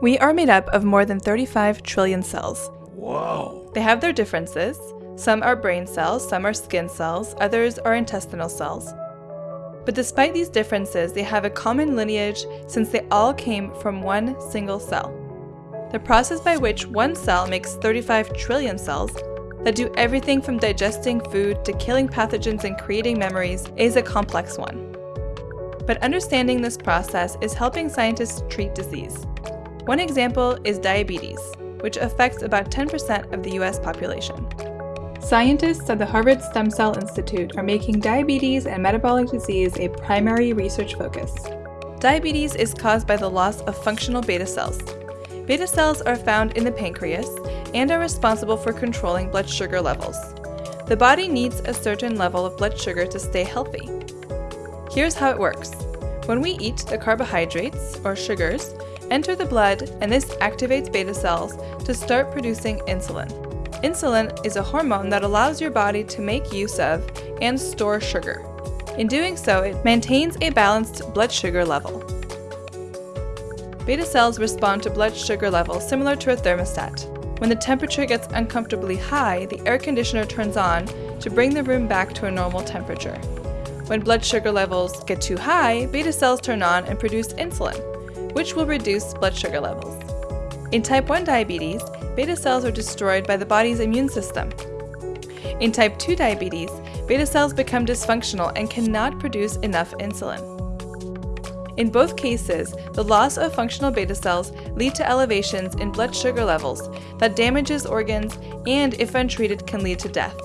We are made up of more than 35 trillion cells. Whoa. They have their differences. Some are brain cells, some are skin cells, others are intestinal cells. But despite these differences, they have a common lineage since they all came from one single cell. The process by which one cell makes 35 trillion cells that do everything from digesting food to killing pathogens and creating memories is a complex one. But understanding this process is helping scientists treat disease. One example is diabetes, which affects about 10% of the US population. Scientists at the Harvard Stem Cell Institute are making diabetes and metabolic disease a primary research focus. Diabetes is caused by the loss of functional beta cells. Beta cells are found in the pancreas and are responsible for controlling blood sugar levels. The body needs a certain level of blood sugar to stay healthy. Here's how it works. When we eat, the carbohydrates, or sugars, enter the blood and this activates beta cells to start producing insulin. Insulin is a hormone that allows your body to make use of and store sugar. In doing so, it maintains a balanced blood sugar level. Beta cells respond to blood sugar levels similar to a thermostat. When the temperature gets uncomfortably high, the air conditioner turns on to bring the room back to a normal temperature. When blood sugar levels get too high, beta cells turn on and produce insulin, which will reduce blood sugar levels. In type 1 diabetes, beta cells are destroyed by the body's immune system. In type 2 diabetes, beta cells become dysfunctional and cannot produce enough insulin. In both cases, the loss of functional beta cells lead to elevations in blood sugar levels that damages organs and, if untreated, can lead to death.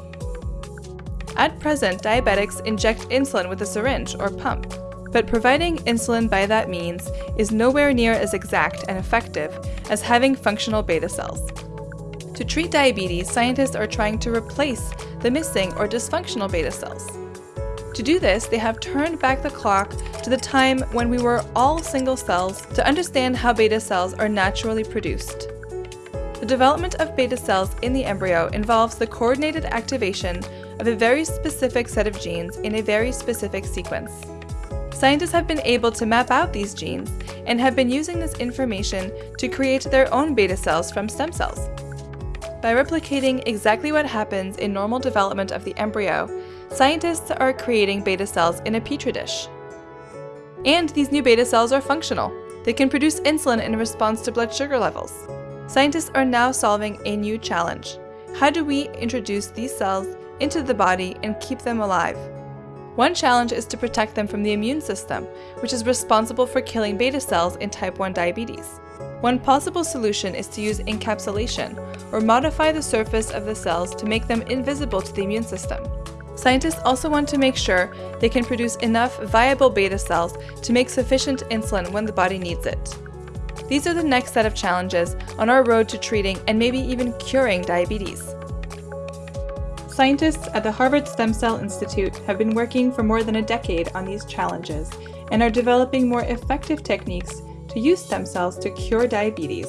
At present, diabetics inject insulin with a syringe or pump but providing insulin by that means is nowhere near as exact and effective as having functional beta cells. To treat diabetes, scientists are trying to replace the missing or dysfunctional beta cells. To do this, they have turned back the clock to the time when we were all single cells to understand how beta cells are naturally produced. The development of beta cells in the embryo involves the coordinated activation of a very specific set of genes in a very specific sequence. Scientists have been able to map out these genes and have been using this information to create their own beta cells from stem cells. By replicating exactly what happens in normal development of the embryo, scientists are creating beta cells in a petri dish. And these new beta cells are functional. They can produce insulin in response to blood sugar levels. Scientists are now solving a new challenge. How do we introduce these cells into the body and keep them alive? One challenge is to protect them from the immune system, which is responsible for killing beta cells in type 1 diabetes. One possible solution is to use encapsulation, or modify the surface of the cells to make them invisible to the immune system. Scientists also want to make sure they can produce enough viable beta cells to make sufficient insulin when the body needs it. These are the next set of challenges on our road to treating and maybe even curing diabetes. Scientists at the Harvard Stem Cell Institute have been working for more than a decade on these challenges and are developing more effective techniques to use stem cells to cure diabetes.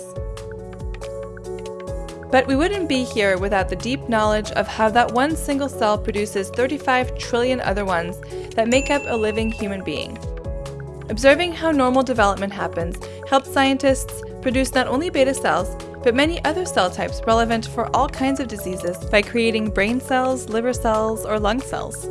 But we wouldn't be here without the deep knowledge of how that one single cell produces 35 trillion other ones that make up a living human being. Observing how normal development happens helps scientists produce not only beta cells, but many other cell types relevant for all kinds of diseases by creating brain cells, liver cells, or lung cells.